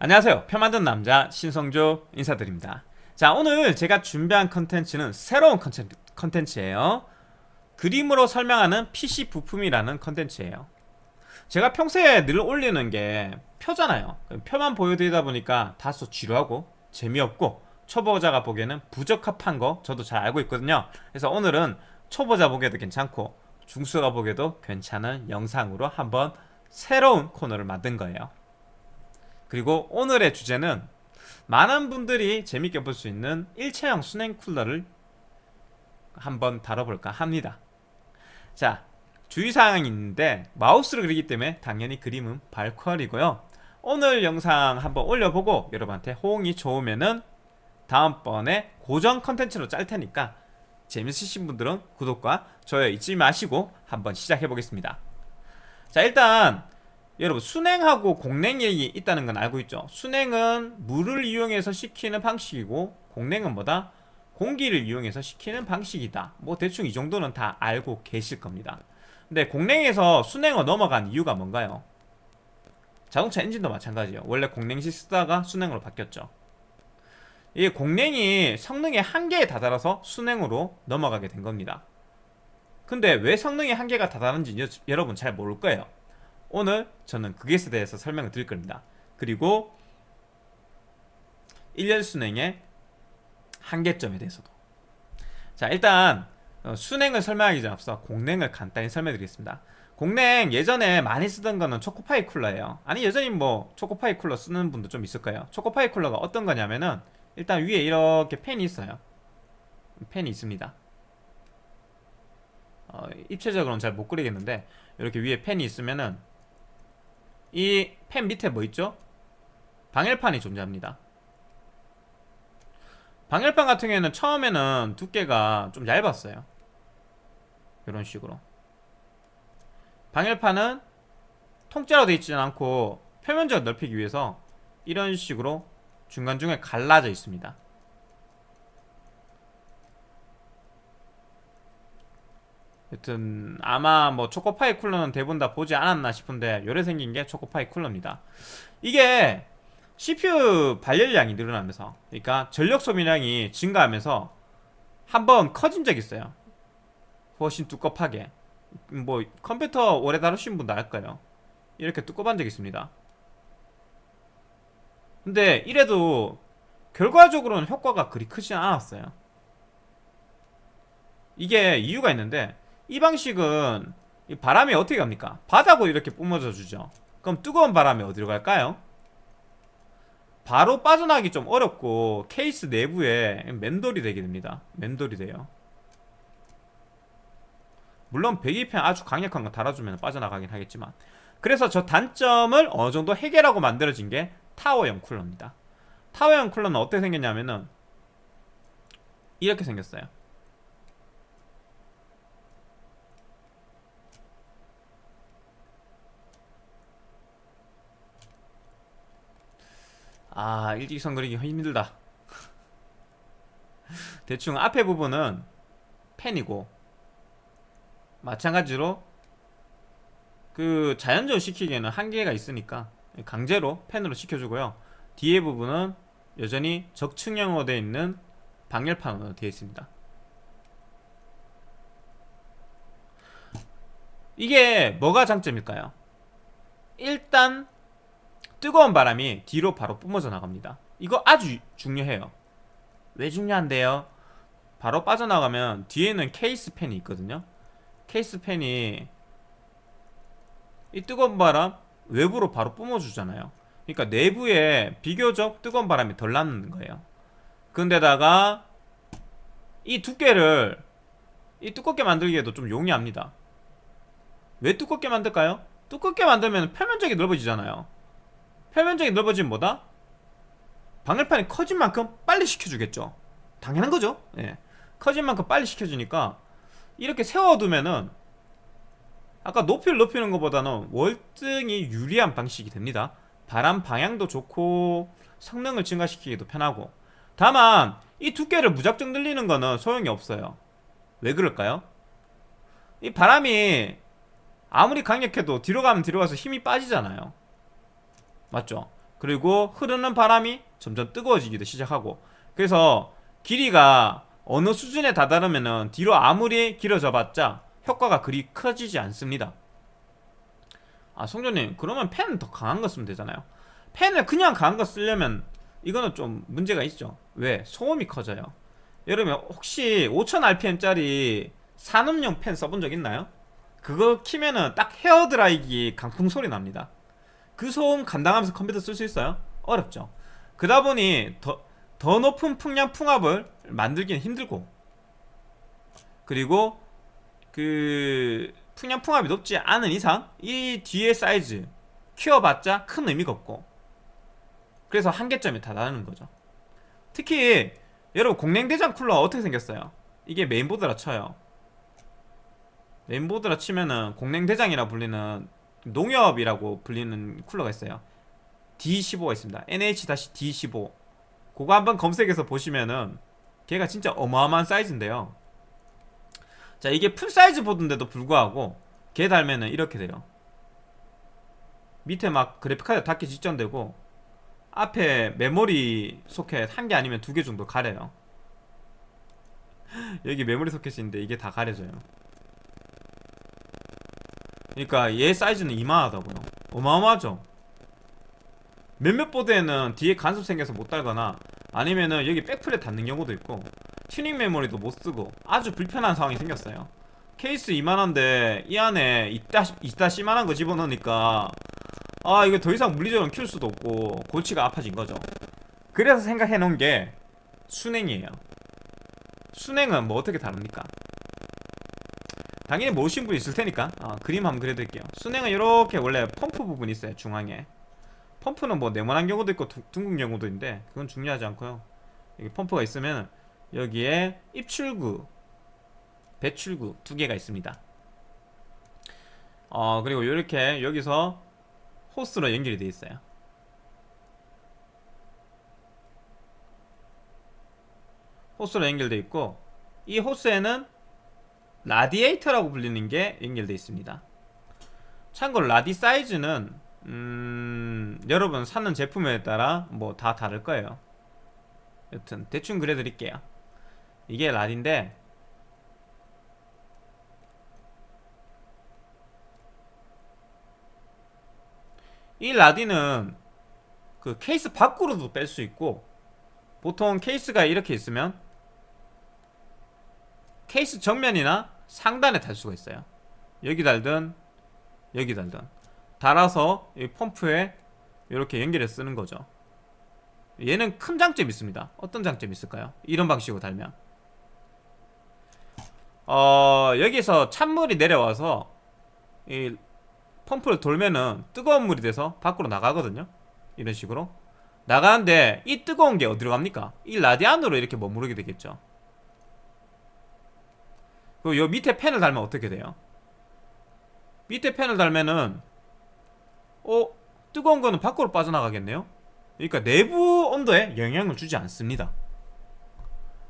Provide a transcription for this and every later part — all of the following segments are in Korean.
안녕하세요. 표 만든 남자 신성조 인사드립니다. 자 오늘 제가 준비한 컨텐츠는 새로운 컨텐츠예요. 그림으로 설명하는 PC 부품이라는 컨텐츠예요. 제가 평소에 늘 올리는 게 표잖아요. 표만 보여드리다 보니까 다소 지루하고 재미없고 초보자가 보기에는 부적합한 거 저도 잘 알고 있거든요. 그래서 오늘은 초보자 보기에도 괜찮고 중수가 보기에도 괜찮은 영상으로 한번 새로운 코너를 만든 거예요 그리고 오늘의 주제는 많은 분들이 재밌게 볼 수 있는 일체형 순행 쿨러를 한번 다뤄볼까 합니다. 자 주의사항이 있는데 마우스를 그리기 때문에 당연히 그림은 발퀄이고요. 오늘 영상 한번 올려보고 여러분한테 호응이 좋으면은 다음번에 고정 컨텐츠로 짤 테니까 재밌으신 분들은 구독과 좋아요 잊지 마시고 한번 시작해 보겠습니다. 자 일단 여러분 순행하고 공냉이 있다는 건 알고 있죠? 순행은 물을 이용해서 식히는 방식이고 공냉은 뭐다? 공기를 이용해서 식히는 방식이다. 뭐 대충 이 정도는 다 알고 계실 겁니다. 근데 공냉에서 순행으로 넘어간 이유가 뭔가요? 자동차 엔진도 마찬가지예요. 원래 공냉시 쓰다가 순행으로 바뀌었죠. 이 공냉이 성능의 한계에 다다라서 순행으로 넘어가게 된 겁니다. 근데 왜 성능의 한계가 다다른지 여러분 잘 모를 거예요 오늘 저는 그것에 대해서 설명을 드릴 겁니다. 그리고 1년 순행의 한계점에 대해서도. 자 일단 어, 순행을 설명하기 전 앞서 공냉을 간단히 설명드리겠습니다. 공냉 예전에 많이 쓰던 거는 초코파이 쿨러예요. 아니 여전히 뭐 초코파이 쿨러 쓰는 분도 좀 있을 거예요. 초코파이 쿨러가 어떤 거냐면은 일단 위에 이렇게 펜이 있어요. 펜이 있습니다. 어, 입체적으로는 잘 못 그리겠는데 이렇게 위에 펜이 있으면은 이 펜 밑에 뭐 있죠? 방열판이 존재합니다. 방열판 같은 경우에는 처음에는 두께가 좀 얇았어요. 이런 식으로. 방열판은 통째로 되어 있지는 않고 표면적을 넓히기 위해서 이런 식으로 중간중간에 갈라져 있습니다 여튼 아마 뭐 초코파이 쿨러는 대부분 다 보지 않았나 싶은데 요래 생긴 게 초코파이 쿨러입니다. 이게 CPU 발열량이 늘어나면서 그러니까 전력 소비량이 증가하면서 한번 커진 적 있어요. 훨씬 두껍하게. 뭐 컴퓨터 오래 다루신 분도 알까요. 이렇게 두꺼운 적 있습니다. 근데 이래도 결과적으로는 효과가 그리 크지 않았어요. 이게 이유가 있는데 이 방식은 바람이 어떻게 갑니까? 바닥으로 이렇게 뿜어져 주죠. 그럼 뜨거운 바람이 어디로 갈까요? 바로 빠져나가기 좀 어렵고 케이스 내부에 맨돌이 되게 됩니다. 맨돌이 돼요. 물론 배기팬 아주 강력한 거 달아주면 빠져나가긴 하겠지만. 그래서 저 단점을 어느 정도 해결하고 만들어진 게 타워형 쿨러입니다. 타워형 쿨러는 어떻게 생겼냐면은 이렇게 생겼어요 아 일직선 그리기 힘들다. 대충 앞에 부분은 펜이고 마찬가지로 그 자연적으로 시키기에는 한계가 있으니까 강제로 펜으로 시켜주고요. 뒤에 부분은 여전히 적층형으로 되어 있는 방열판으로 되어 있습니다. 이게 뭐가 장점일까요? 일단 뜨거운 바람이 뒤로 바로 뿜어져 나갑니다. 이거 아주 중요해요. 왜 중요한데요? 바로 빠져나가면 뒤에는 케이스 팬이 있거든요. 케이스 팬이 이 뜨거운 바람 외부로 바로 뿜어주잖아요. 그러니까 내부에 비교적 뜨거운 바람이 덜 나는 거예요. 근데다가 이 두께를 이 두껍게 만들기에도 좀 용이합니다. 왜 두껍게 만들까요? 두껍게 만들면 표면적이 넓어지잖아요 표면적이 넓어지면 뭐다? 방열판이 커진 만큼 빨리 식혀주겠죠 당연한 거죠 예. 커진 만큼 빨리 식혀주니까 이렇게 세워두면은 아까 높이를 높이는 것보다는 월등히 유리한 방식이 됩니다 바람 방향도 좋고 성능을 증가시키기도 편하고 다만 이 두께를 무작정 늘리는 거는 소용이 없어요 왜 그럴까요? 이 바람이 아무리 강력해도 뒤로 가면 뒤로 가서 힘이 빠지잖아요 맞죠? 그리고 흐르는 바람이 점점 뜨거워지기도 시작하고 그래서 길이가 어느 수준에 다다르면은 뒤로 아무리 길어져 봤자 효과가 그리 커지지 않습니다 아 송조님 그러면 펜 더 강한 거 쓰면 되잖아요 펜을 그냥 강한 거 쓰려면 이거는 좀 문제가 있죠 왜? 소음이 커져요 여러분 혹시 5000rpm짜리 산업용 펜 써본 적 있나요? 그거 키면은 딱 헤어드라이기 강풍 소리 납니다 그 소음 감당하면서 컴퓨터 쓸 수 있어요? 어렵죠 그러다 보니 더, 더 높은 풍량 풍압을 만들기는 힘들고 그리고 그 풍량 풍압이 높지 않은 이상 이 뒤에 사이즈 키워봤자 큰 의미가 없고 그래서 한계점에 다다르는 거죠 특히 여러분 공랭대장 쿨러 어떻게 생겼어요? 이게 메인보드라 쳐요 메인보드라 치면은 공랭대장이라 불리는 농협이라고 불리는 쿨러가 있어요. D15가 있습니다. NH-D15 그거 한번 검색해서 보시면은 걔가 진짜 어마어마한 사이즈인데요. 자 이게 full size 보드인데도 불구하고 걔 달면은 이렇게 돼요. 밑에 막 그래픽카드 닿기 직전되고 앞에 메모리 소켓 한 개 아니면 두 개 정도 가려요. 여기 메모리 소켓인데 이게 다 가려져요 그러니까 얘 사이즈는 이만하다고요. 어마어마하죠? 몇몇 보드에는 뒤에 간섭 생겨서 못 달거나 아니면은 여기 백플에 닿는 경우도 있고 튜닝 메모리도 못 쓰고 아주 불편한 상황이 생겼어요. 케이스 이만한데 이 안에 이따 이따시만한 거 집어넣으니까 아 이거 더 이상 물리적으로 키울 수도 없고 골치가 아파진 거죠. 그래서 생각해 놓은 게 순행이에요. 순행은 뭐 어떻게 다릅니까 당연히 모으신 분 있을 테니까. 어, 그림 한번 그려드릴게요. 순행은 이렇게 원래 펌프 부분이 있어요 중앙에. 펌프는 뭐 네모난 경우도 있고 두, 둥근 경우도 있는데 그건 중요하지 않고요. 여기 펌프가 있으면 여기에 입출구 배출구 두 개가 있습니다. 어 그리고 이렇게 여기서 호스로 연결이 되어 있어요. 호스로 연결되어 있고 이 호스에는 라디에이터라고 불리는 게 연결되어 있습니다. 참고로 라디 사이즈는 음, 여러분 사는 제품에 따라 뭐 다 다를 거예요. 여튼 대충 그려드릴게요. 이게 라디인데 이 라디는 그 케이스 밖으로도 뺄 수 있고 보통 케이스가 이렇게 있으면 케이스 정면이나 상단에 달 수가 있어요. 여기 달든 여기 달든. 달아서 이 펌프에 이렇게 연결해 쓰는 거죠. 얘는 큰 장점이 있습니다. 어떤 장점이 있을까요? 이런 방식으로 달면. 어 여기서 찬물이 내려와서 이 펌프를 돌면은 뜨거운 물이 돼서 밖으로 나가거든요. 이런 식으로. 나가는데 이 뜨거운 게 어디로 갑니까? 이 라디안으로 이렇게 머무르게 되겠죠 그리고 요 밑에 팬을 달면 어떻게 돼요? 밑에 팬을 달면은 어? 뜨거운 거는 밖으로 빠져나가겠네요? 그러니까 내부 온도에 영향을 주지 않습니다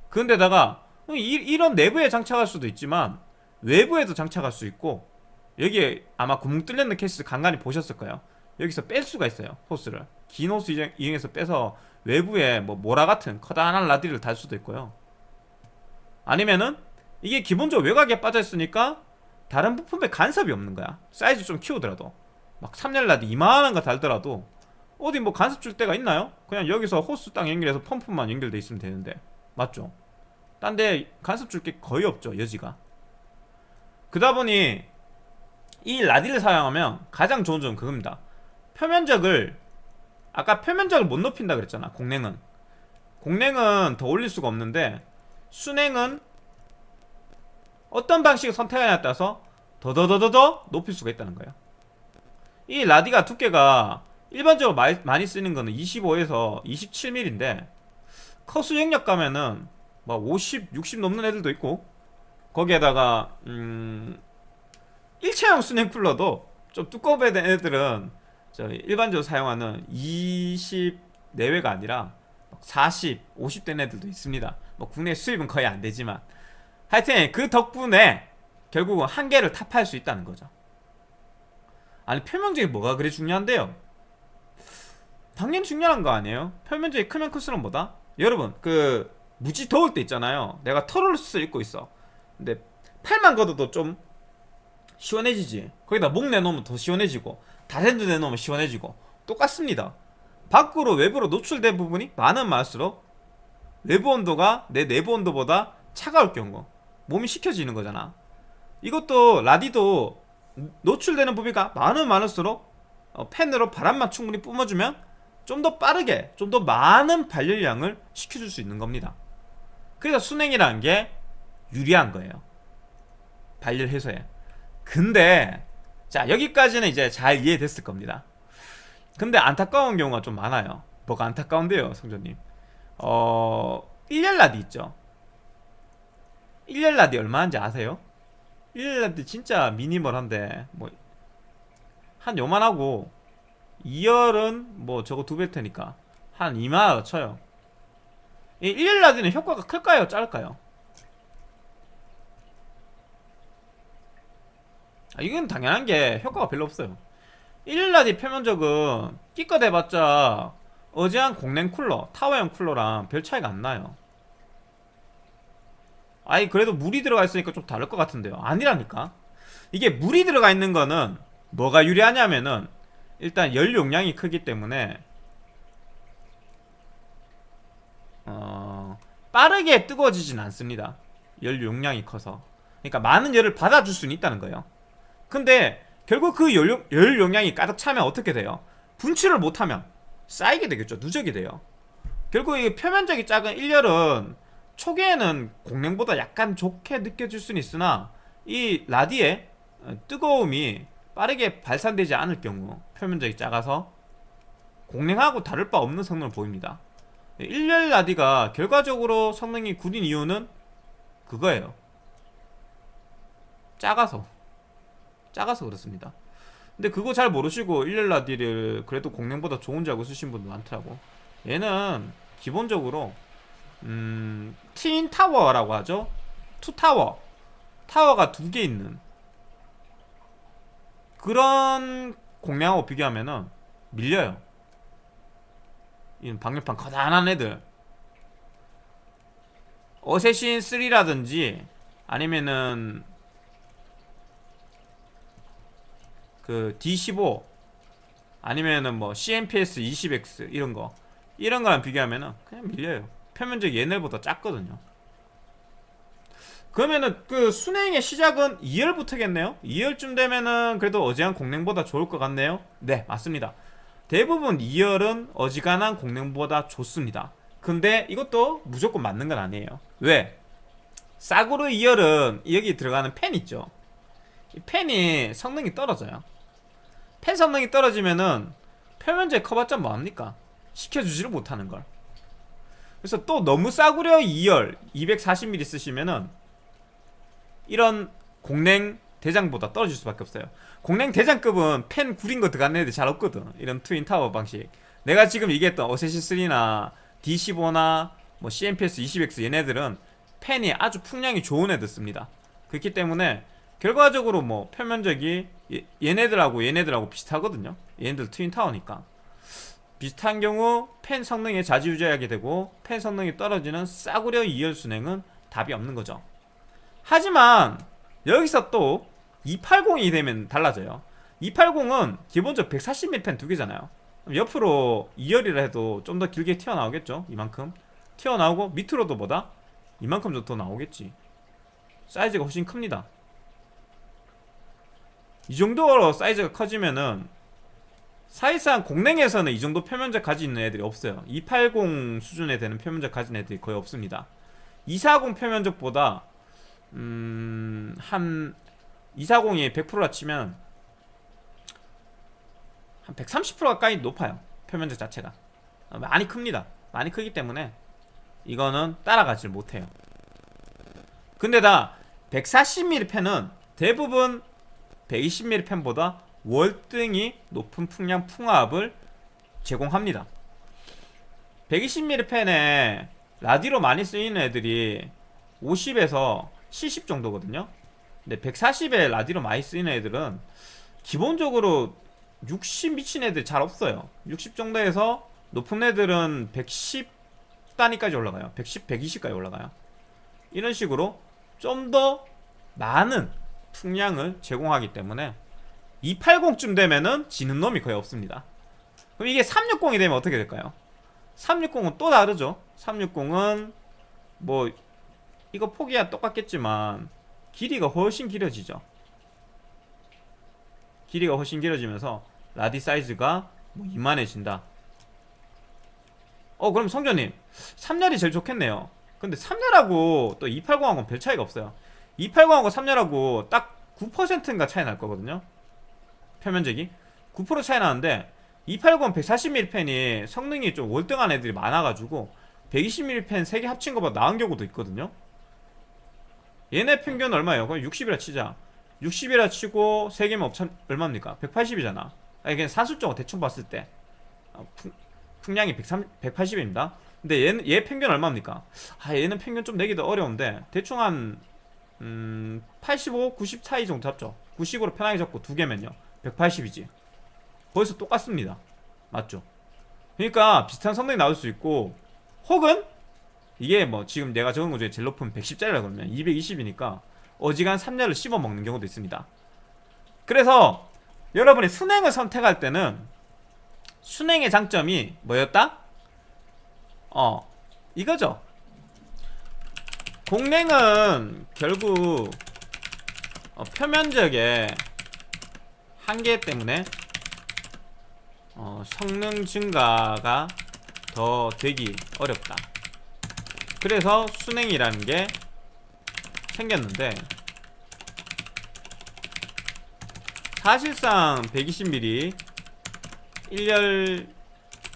그런데다가 이, 이런 내부에 장착할 수도 있지만 외부에도 장착할 수 있고 여기에 아마 구멍 뚫렸는 케이스 간간히 보셨을 거예요 여기서 뺄 수가 있어요 호스를 긴 호스 이용해서 빼서 외부에 뭐 모라 같은 커다란 라디를 달 수도 있고요 아니면은 이게 기본적으로 외곽에 빠져있으니까 다른 부품에 간섭이 없는 거야. 사이즈 좀 키우더라도. 막 3열 라디 이만한 거 달더라도 어디 뭐 간섭 줄 데가 있나요? 그냥 여기서 호스 딱 연결해서 펌프만 연결돼 있으면 되는데. 맞죠? 딴 데 간섭 줄 게 거의 없죠 여지가. 그다 보니 이 라디를 사용하면 가장 좋은 점은 그겁니다. 표면적을 아까 표면적을 못 높인다 그랬잖아 공랭은. 공랭은 더 올릴 수가 없는데 순행은 어떤 방식을 선택하냐에 따라서 더더더더더 높일 수가 있다는 거예요. 이 라디가 두께가 일반적으로 많이, 많이 쓰는 거는 25에서 27mm인데 커수 영역 가면은 막 50, 60 넘는 애들도 있고 거기에다가 음 일체형 수냉 쿨러도 좀 두꺼운 애들은 저 일반적으로 사용하는 20 내외가 아니라 40, 50된 애들도 있습니다. 뭐 국내 수입은 거의 안 되지만 하여튼 그 덕분에 결국은 한계를 타파할 수 있다는 거죠. 아니 표면적이 뭐가 그리 중요한데요? 당연히 중요한 거 아니에요? 표면적이 크면 클수록 뭐다? 여러분 그 무지 더울 때 있잖아요. 내가 털옷을 입고 있어. 근데 팔만 걷어도 좀 시원해지지. 거기다 목 내놓으면 더 시원해지고 다센도 내놓으면 시원해지고. 똑같습니다. 밖으로 외부로 노출된 부분이 많은 많을수록 외부 온도가 내 내부 온도보다 차가울 경우 몸이 식혀지는 거잖아. 이것도 라디도 노출되는 부위가 많으면 많을수록 어, 팬으로 바람만 충분히 뿜어주면 좀 더 빠르게 좀 더 많은 발열량을 식혀줄 수 있는 겁니다. 그래서 순행이라는 게 유리한 거예요. 발열 해소에. 근데 자 여기까지는 이제 잘 이해됐을 겁니다. 근데 안타까운 경우가 좀 많아요. 뭐가 안타까운데요 성조님? 어 1열 라디 있죠 1열 라디 얼마인지 아세요? 1열 라디 진짜 미니멀한데 뭐 한 요만하고 2열은 뭐 저거 두 배 테니까 한 2만원 쳐요 이 1열 라디는 효과가 클까요? 짧을까요? 아, 이건 당연한 게 효과가 별로 없어요 1열 라디 표면적은 끼껏 해봤자 어제한 공랭 쿨러 타워형 쿨러랑 별 차이가 안 나요 아니 그래도 물이 들어가 있으니까 좀 다를 것 같은데요. 아니라니까. 이게 물이 들어가 있는 거는 뭐가 유리하냐면은 일단 열 용량이 크기 때문에 어, 빠르게 뜨거워지진 않습니다. 열 용량이 커서. 그러니까 많은 열을 받아줄 수는 있다는 거예요. 근데 결국 그 열, 열 용량이 가득 차면 어떻게 돼요? 분출을 못하면 쌓이게 되겠죠. 누적이 돼요. 결국 이 표면적이 작은 1열은 초기에는 공랭보다 약간 좋게 느껴질 수는 있으나 이 라디의 뜨거움이 빠르게 발산되지 않을 경우 표면적이 작아서 공랭하고 다를 바 없는 성능을 보입니다. 1열 라디가 결과적으로 성능이 구린 이유는 그거예요. 작아서. 작아서 그렇습니다. 근데 그거 잘 모르시고 1열 라디를 그래도 공랭보다 좋은 줄 알고 쓰신 분도 많더라고. 얘는 기본적으로 음, twin tower라고 하죠? two tower 타워가 두 개 있는. 그런 공랭하고 비교하면은 밀려요. 이 방열판 거대한 애들. 어쌔신 3라든지 아니면은 그 D15 아니면은 뭐 CMPS 20X 이런 거. 이런 거랑 비교하면은 그냥 밀려요 표면적이 얘네보다 작거든요. 그러면은 그 순행의 시작은 2열부터겠네요? 2열쯤 되면은 그래도 어지간한 공랭보다 좋을 것 같네요? 네 맞습니다. 대부분 2열은 어지간한 공랭보다 좋습니다. 근데 이것도 무조건 맞는 건 아니에요. 왜? 싸구려 2열은 여기 들어가는 팬 있죠? 이 팬이 성능이 떨어져요. 팬 성능이 떨어지면은 표면적 커봤자 뭐합니까? 시켜주지를 못하는 걸 그래서 또 너무 싸구려 2열 240mm 쓰시면은 이런 공랭 대장보다 떨어질 수밖에 없어요. 공랭 대장급은 펜 구린 거 들어가는 애들 잘 없거든. 이런 트윈 타워 방식. 내가 지금 얘기했던 어세시3나 D15나 뭐 CMPS 20X 얘네들은 펜이 아주 풍량이 좋은 애들 씁니다. 그렇기 때문에 결과적으로 뭐 표면적이 얘네들하고 얘네들하고 비슷하거든요. 얘네들 트윈 타워니까 비슷한 경우 펜 성능에 좌지우지하게 되고 펜 성능이 떨어지는 싸구려 2열 순행은 답이 없는 거죠. 하지만 여기서 또 280이 되면 달라져요. 280은 기본적으로 140mm 펜 두 개잖아요. 옆으로 2열이라 해도 좀 더 길게 튀어나오겠죠 이만큼? 튀어나오고 밑으로도 보다? 이만큼 더 나오겠지. 사이즈가 훨씬 큽니다. 이 정도로 사이즈가 커지면은 사실상 공랭에서는 이 정도 표면적 가지고 있는 애들이 없어요. 280 수준에 되는 표면적 가진 애들이 거의 없습니다. 240 표면적보다 음, 한 240이 100%라 치면 한 130% 가까이 높아요. 표면적 자체가. 많이 큽니다. 많이 크기 때문에 이거는 따라가질 못해요. 근데 다 140mm 펜은 대부분 120mm 펜보다 월등히 높은 풍량 풍압을 제공합니다. 120mm 펜에 라디로 많이 쓰이는 애들이 50에서 70 정도거든요. 근데 140에 라디로 많이 쓰이는 애들은 기본적으로 60 미친 애들 잘 없어요. 60 정도에서 높은 애들은 110 단위까지 올라가요. 110, 120까지 올라가요. 이런 식으로 좀 더 많은 풍량을 제공하기 때문에 280쯤 되면은 지는 놈이 거의 없습니다. 그럼 이게 360이 되면 어떻게 될까요? 360은 또 다르죠. 360은 뭐 이거 폭이야 똑같겠지만 길이가 훨씬 길어지죠. 길이가 훨씬 길어지면서 라디 사이즈가 뭐 이만해진다. 어 그럼 성전님 3열이 제일 좋겠네요. 근데 3열하고 또 280하고는 별 차이가 없어요. 280하고 3열하고 딱 9%인가 차이 날 거거든요 표면적이 9% 차이 나는데 280 140mm 펜이 성능이 좀 월등한 애들이 많아가지고 120mm 펜 3개 합친 것보다 나은 경우도 있거든요. 얘네 평균 얼마예요? 그럼 60이라 치자. 60이라 치고 3개면 업참 얼마입니까? 180이잖아. 아니 그냥 산술적으로 대충 봤을 때. 어, 풍, 풍량이 130, 180입니다. 근데 얘는, 얘 평균 얼마입니까? 아 얘는 평균 좀 내기도 어려운데 대충 한 음, 85, 90 차이 정도 잡죠. 90으로 편하게 잡고 두 개면요 180이지 거기서 똑같습니다 맞죠? 그러니까 비슷한 성능이 나올 수 있고 혹은 이게 뭐 지금 내가 적은 것 중에 제일 높은 110짜리라 그러면 220이니까 어지간 3렬을 씹어 먹는 경우도 있습니다 그래서 여러분이 순행을 선택할 때는 순행의 장점이 뭐였다? 어 이거죠 공랭은 결국 어, 표면적의 한계 때문에 어, 성능 증가가 더 되기 어렵다. 그래서 순행이라는 게 생겼는데 사실상 120mm 1열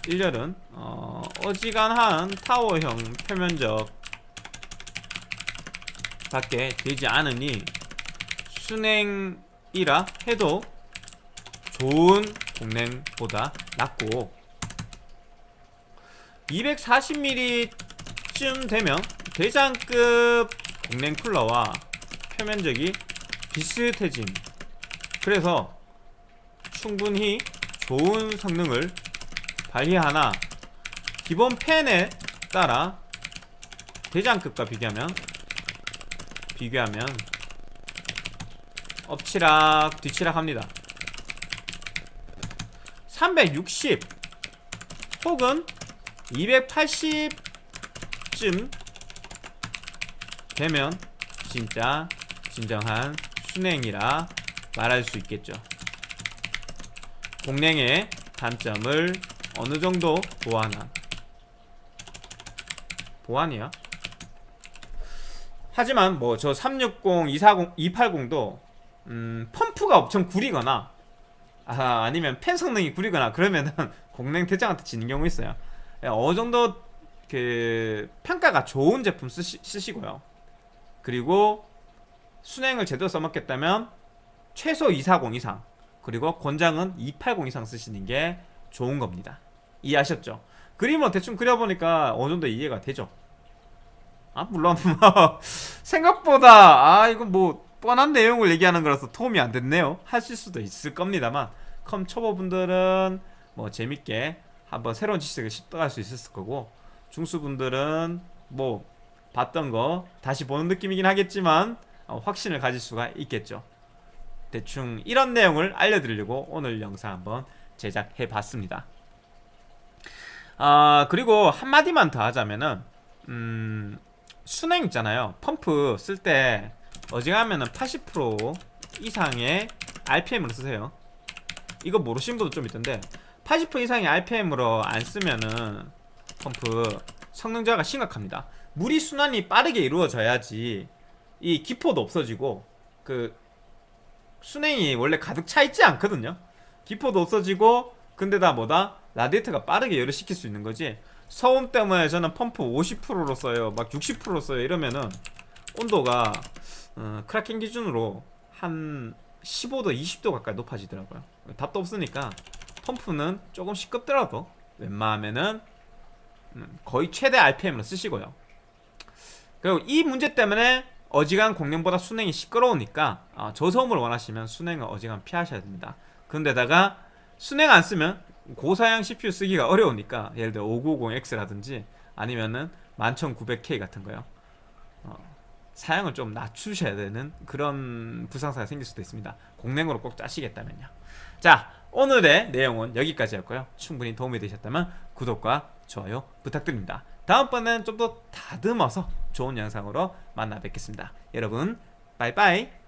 1열은 어, 어지간한 타워형 표면적 밖에 되지 않으니 순행이라 해도 좋은 공랭보다 낫고 240mm쯤 되면 대장급 공랭 쿨러와 표면적이 비슷해짐. 그래서 충분히 좋은 성능을 발휘하나 기본 팬에 따라 대장급과 비교하면 비교하면 엎치락 뒤치락 합니다 360 혹은 280쯤 되면 진짜 진정한 순행이라 말할 수 있겠죠 공랭의 단점을 어느 정도 보완한 보완이야? 하지만 뭐 저 360, 240, 280도 음, 펌프가 엄청 구리거나 아, 아니면 펜 성능이 구리거나 그러면은 공랭 대장한테 지는 경우 있어요. 예, 어느 정도 그 평가가 좋은 제품 쓰시, 쓰시고요. 그리고 순행을 제대로 써먹겠다면 최소 240 이상 그리고 권장은 280 이상 쓰시는 게 좋은 겁니다. 이해하셨죠? 그림을 대충 그려보니까 어느 정도 이해가 되죠? 아 물론 뭐 생각보다 아 이건 뭐 뻔한 내용을 얘기하는 거라서 도움이 안 됐네요. 하실 수도 있을 겁니다만 컴 초보분들은 뭐 재밌게 한번 새로운 지식을 습득할 수 있었을 거고 중수분들은 뭐 봤던 거 다시 보는 느낌이긴 하겠지만 어, 확신을 가질 수가 있겠죠. 대충 이런 내용을 알려드리려고 오늘 영상 한번 제작해 봤습니다. 아 그리고 한마디만 더 하자면은 음 순행 있잖아요. 펌프 쓸때 어지간하면은 80% 이상의 RPM으로 쓰세요. 이거 모르시는 분도 좀 있던데 80% 이상의 RPM으로 안 쓰면은 펌프 성능 저하가 심각합니다. 물이 순환이 빠르게 이루어져야지 이 기포도 없어지고 그 순행이 원래 가득 차 있지 않거든요. 기포도 없어지고 근데 다 뭐다? 라디에이터가 빠르게 열을 식힐 수 있는 거지. 소음 때문에 저는 펌프 50%로 써요. 막 60%로 써요. 이러면은 온도가 어, 크라켄 기준으로 한 15도 20도 가까이 높아지더라고요. 답도 없으니까 펌프는 조금 시끄럽더라도 웬만하면은 음, 거의 최대 RPM으로 쓰시고요. 그리고 이 문제 때문에 어지간 공랭보다 순행이 시끄러우니까 어, 저소음을 원하시면 순행을 어지간 피하셔야 됩니다. 그런데다가 순행 안 쓰면 고사양 CPU 쓰기가 어려우니까 예를 들어 590X라든지 아니면은 11900K 같은 거요. 어, 사양을 좀 낮추셔야 되는 그런 부상사가 생길 수도 있습니다. 공랭으로 꼭 짜시겠다면요. 자, 오늘의 내용은 여기까지였고요. 충분히 도움이 되셨다면 구독과 좋아요 부탁드립니다. 다음번엔 좀 더 다듬어서 좋은 영상으로 만나 뵙겠습니다. 여러분, 빠이빠이.